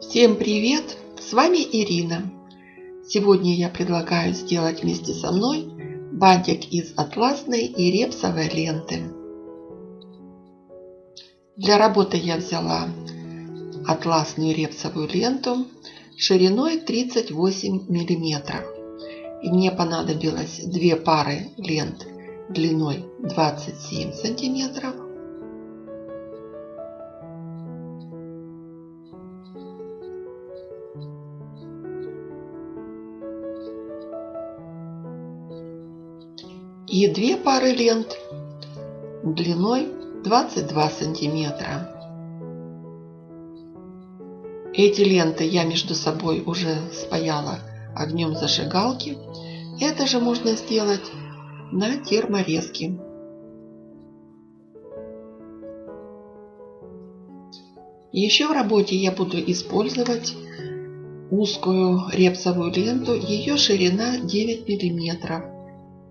Всем привет! С вами Ирина. Сегодня я предлагаю сделать вместе со мной бантик из атласной и репсовой ленты. Для работы я взяла атласную репсовую ленту шириной 38 миллиметров. И мне понадобилось две пары лент длиной 27 сантиметров и две пары лент длиной 22 сантиметра. Эти ленты я между собой уже спаяла огнем зажигалки. Это же можно сделать на терморезке. Еще в работе я буду использовать узкую репсовую ленту. Ее ширина 9 миллиметров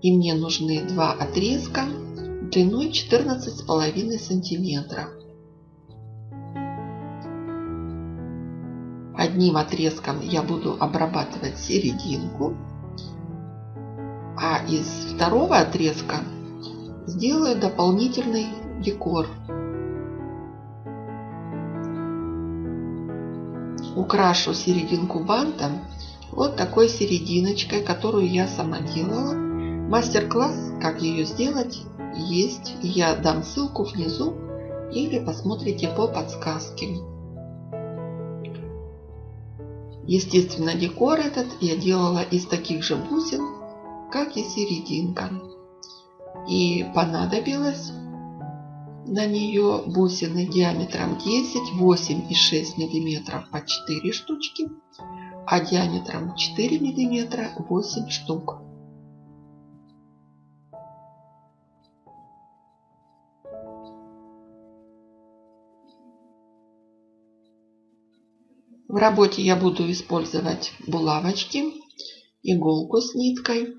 и мне нужны два отрезка длиной 14,5 сантиметров. Одним отрезком я буду обрабатывать серединку, а из второго отрезка сделаю дополнительный декор. Украшу серединку бантом вот такой серединочкой, которую я сама делала. Мастер-класс, как ее сделать, есть. Я дам ссылку внизу или посмотрите по подсказке. Естественно, декор этот я делала из таких же бусин, как и серединка. И понадобилось на нее бусины диаметром 10, 8 и 6 миллиметров по 4 штучки, а диаметром 4 миллиметра 8 штук. В работе я буду использовать булавочки, иголку с ниткой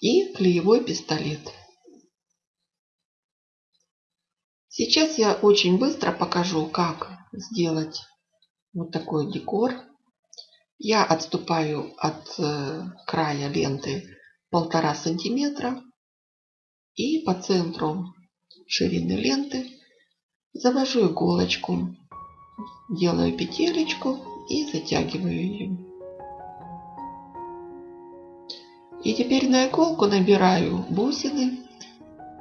и клеевой пистолет. Сейчас я очень быстро покажу, как сделать вот такой декор. Я отступаю от э, края ленты полтора сантиметра и по центру ширины ленты завожу иголочку делаю петелечку и затягиваю ее. И теперь на иголку набираю бусины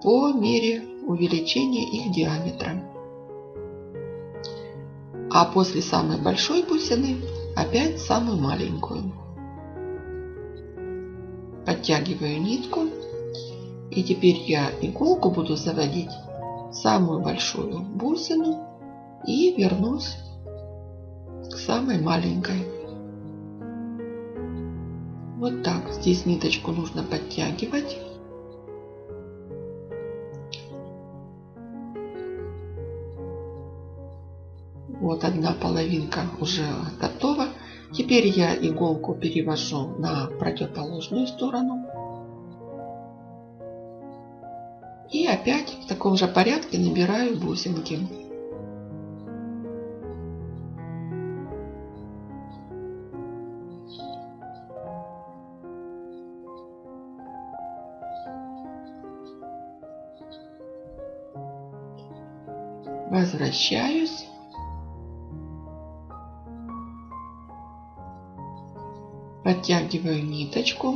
по мере увеличения их диаметра. А после самой большой бусины опять самую маленькую. Подтягиваю нитку. И теперь я иголку буду заводить в самую большую бусину и вернусь к самой маленькой. Вот так. Здесь ниточку нужно подтягивать. Вот одна половинка уже готова. Теперь я иголку перевожу на противоположную сторону. И опять в таком же порядке набираю бусинки. Возвращаюсь. Подтягиваю ниточку.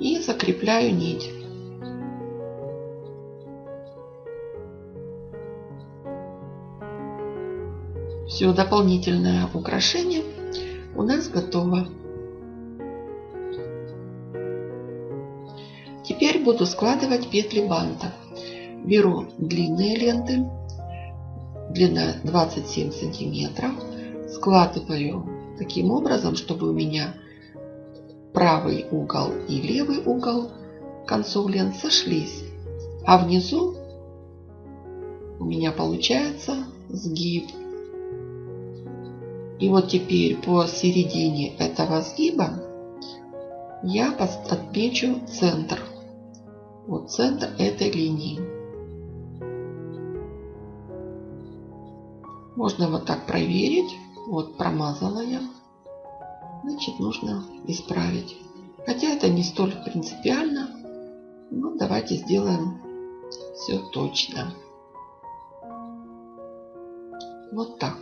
И закрепляю нить. Все, дополнительное украшение у нас готово. Теперь буду складывать петли банта. Беру длинные ленты, длина 27 сантиметров, складываю таким образом, чтобы у меня правый угол и левый угол концов лент сошлись, а внизу у меня получается сгиб. И вот теперь по середине этого сгиба я отмечу центр вот центр этой линии. Можно вот так проверить. Вот промазала я. Значит, нужно исправить. Хотя это не столь принципиально. Но давайте сделаем все точно. Вот так.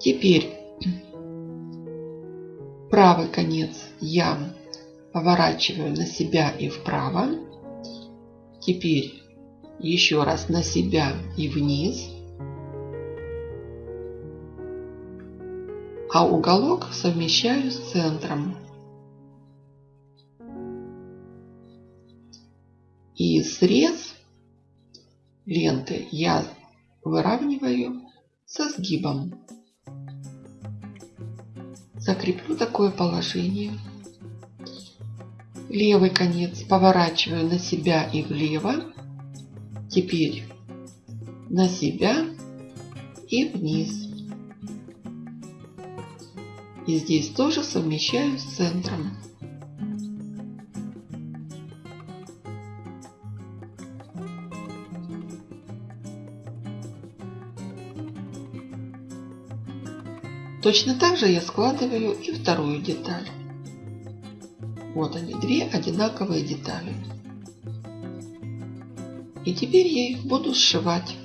Теперь правый конец ямы поворачиваю на себя и вправо. Теперь еще раз на себя и вниз. А уголок совмещаю с центром. И срез ленты я выравниваю со сгибом. Закреплю такое положение. Левый конец поворачиваю на себя и влево. Теперь на себя и вниз. И здесь тоже совмещаю с центром. Точно так же я складываю и вторую деталь. Вот они, две одинаковые детали. И теперь я их буду сшивать.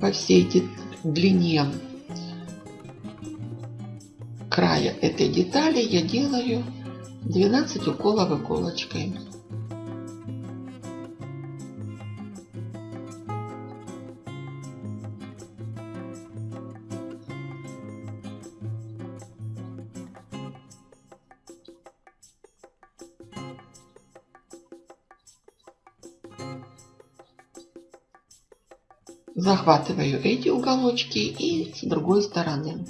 По всей длине края этой детали я делаю 12 уколов иголочкой. Захватываю эти уголочки и с другой стороны.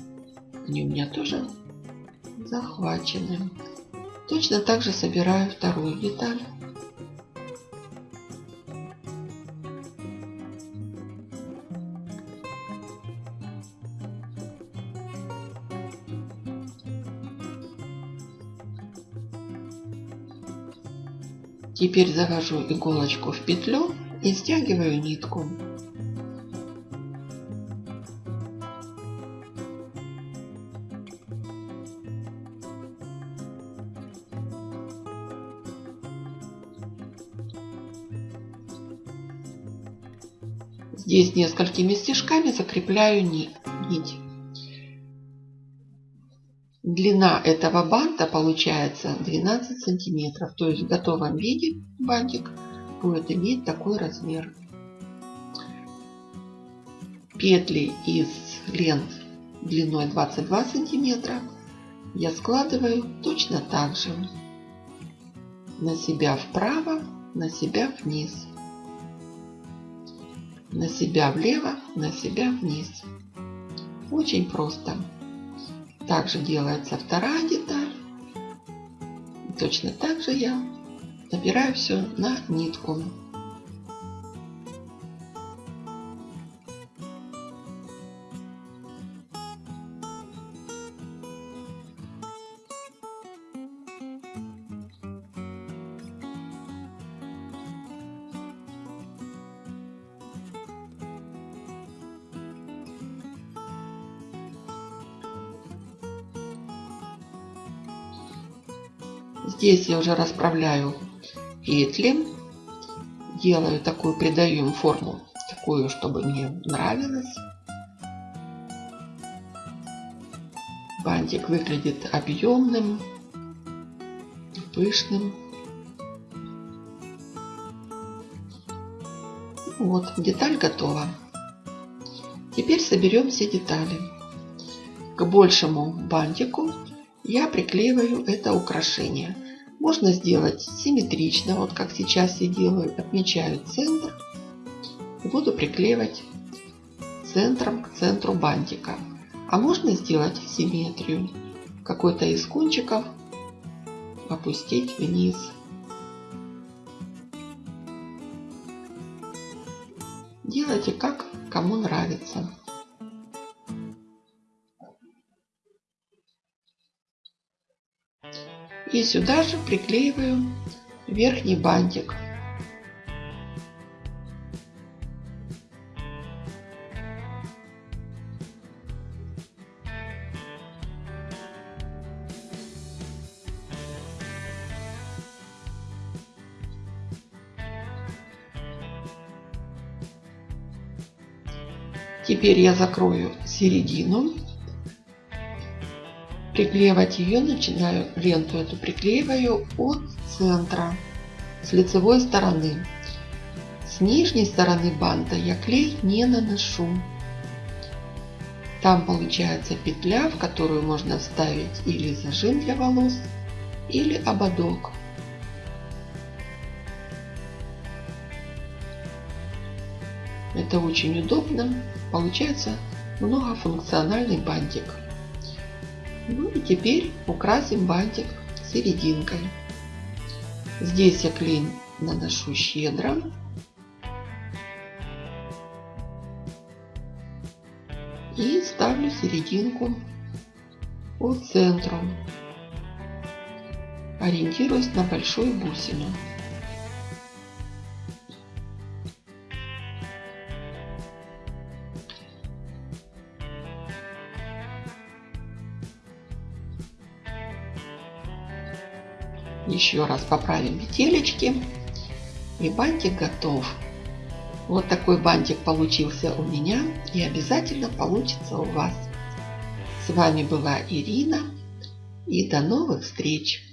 Они у меня тоже захвачены. Точно так же собираю вторую деталь. Теперь завожу иголочку в петлю и стягиваю нитку. Здесь несколькими стежками закрепляю нить. Длина этого банта получается 12 сантиметров. То есть в готовом виде бантик будет иметь такой размер. Петли из лент длиной 22 сантиметра я складываю точно так же. На себя вправо, на себя вниз на себя влево, на себя вниз. Очень просто. Также делается вторая деталь. Точно так же я набираю все на нитку. Здесь я уже расправляю петли. Делаю такую, придаю им форму, такую, чтобы мне нравилось. Бантик выглядит объемным, пышным. Вот, деталь готова. Теперь соберем все детали. К большему бантику я приклеиваю это украшение. Можно сделать симметрично, вот как сейчас я делаю. Отмечаю центр буду приклеивать центром к центру бантика. А можно сделать симметрию. Какой-то из кончиков опустить вниз. Делайте как кому нравится. И сюда же приклеиваю верхний бантик. Теперь я закрою середину. Приклеивать ее начинаю, ленту эту приклеиваю от центра, с лицевой стороны. С нижней стороны банта я клей не наношу. Там получается петля, в которую можно вставить или зажим для волос, или ободок. Это очень удобно. Получается многофункциональный бантик. Ну и теперь украсим бантик серединкой. Здесь я клей наношу щедро. И ставлю серединку по центру. Ориентируясь на большую бусину. Еще раз поправим петелечки. И бантик готов. Вот такой бантик получился у меня и обязательно получится у вас. С вами была Ирина и до новых встреч!